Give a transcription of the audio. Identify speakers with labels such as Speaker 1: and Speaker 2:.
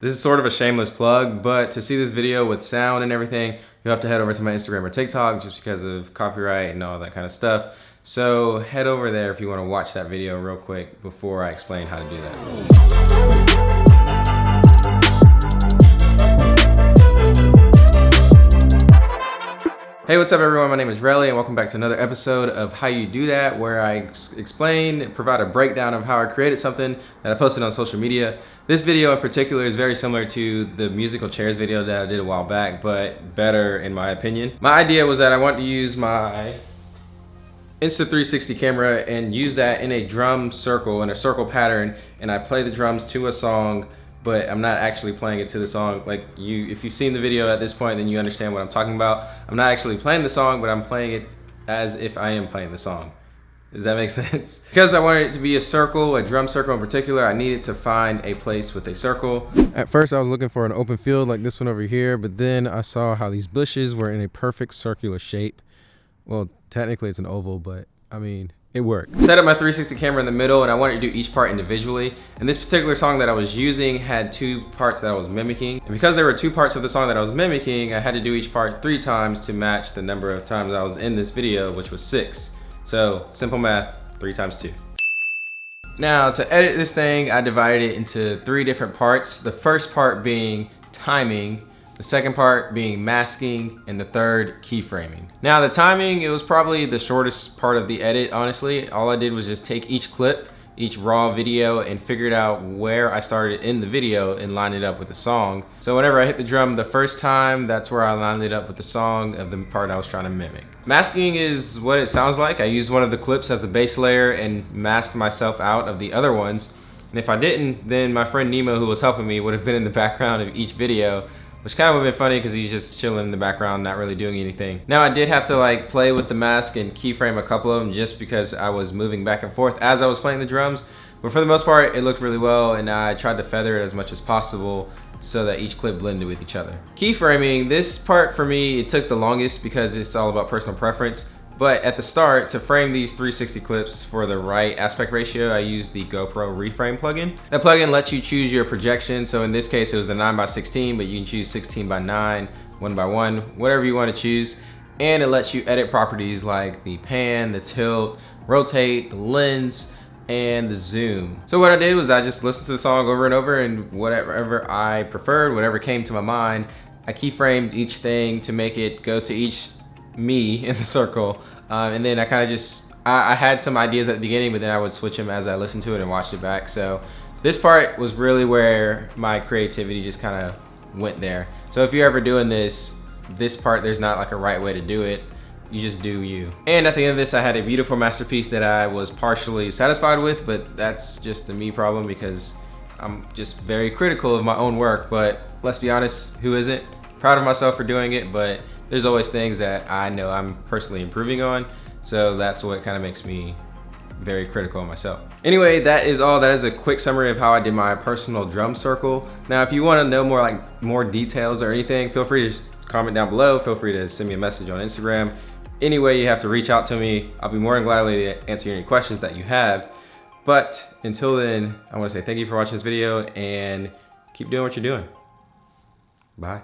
Speaker 1: This is sort of a shameless plug, but to see this video with sound and everything, you'll have to head over to my Instagram or TikTok just because of copyright and all that kind of stuff. So head over there if you want to watch that video real quick before I explain how to do that. Hey, what's up everyone? My name is Relly and welcome back to another episode of How You Do That where I explain, provide a breakdown of how I created something that I posted on social media. This video in particular is very similar to the musical chairs video that I did a while back, but better in my opinion. My idea was that I wanted to use my Insta360 camera and use that in a drum circle, in a circle pattern, and I play the drums to a song but I'm not actually playing it to the song. Like you, if you've seen the video at this point, then you understand what I'm talking about. I'm not actually playing the song, but I'm playing it as if I am playing the song. Does that make sense? Because I wanted it to be a circle, a drum circle in particular, I needed to find a place with a circle. At first I was looking for an open field like this one over here, but then I saw how these bushes were in a perfect circular shape. Well, technically it's an oval, but I mean, it worked. Set up my 360 camera in the middle and I wanted to do each part individually. And this particular song that I was using had two parts that I was mimicking. And because there were two parts of the song that I was mimicking, I had to do each part three times to match the number of times I was in this video, which was six. So simple math, three times two. Now to edit this thing, I divided it into three different parts. The first part being timing, the second part being masking, and the third keyframing. Now the timing, it was probably the shortest part of the edit, honestly. All I did was just take each clip, each raw video, and figured out where I started in the video and lined it up with the song. So whenever I hit the drum the first time, that's where I lined it up with the song of the part I was trying to mimic. Masking is what it sounds like. I used one of the clips as a base layer and masked myself out of the other ones. And if I didn't, then my friend Nemo, who was helping me, would have been in the background of each video which kind of would have been funny because he's just chilling in the background, not really doing anything. Now I did have to like play with the mask and keyframe a couple of them just because I was moving back and forth as I was playing the drums. But for the most part, it looked really well and I tried to feather it as much as possible so that each clip blended with each other. Keyframing, this part for me, it took the longest because it's all about personal preference. But at the start, to frame these 360 clips for the right aspect ratio, I used the GoPro Reframe plugin. That plugin lets you choose your projection. So in this case, it was the 9 by 16, but you can choose 16 by 9, 1 by 1, whatever you want to choose. And it lets you edit properties like the pan, the tilt, rotate, the lens, and the zoom. So what I did was I just listened to the song over and over and whatever I preferred, whatever came to my mind, I keyframed each thing to make it go to each me in the circle. Um, and then I kind of just, I, I, had some ideas at the beginning, but then I would switch them as I listened to it and watched it back. So this part was really where my creativity just kind of went there. So if you're ever doing this, this part, there's not like a right way to do it. You just do you. And at the end of this, I had a beautiful masterpiece that I was partially satisfied with, but that's just a me problem because I'm just very critical of my own work. But let's be honest, who isn't? Proud of myself for doing it, but there's always things that I know I'm personally improving on. So that's what kind of makes me very critical of myself. Anyway, that is all. That is a quick summary of how I did my personal drum circle. Now, if you want to know more like more details or anything, feel free to comment down below. Feel free to send me a message on Instagram. Any way you have to reach out to me, I'll be more than gladly to answer any questions that you have. But until then, I want to say thank you for watching this video and keep doing what you're doing. Bye.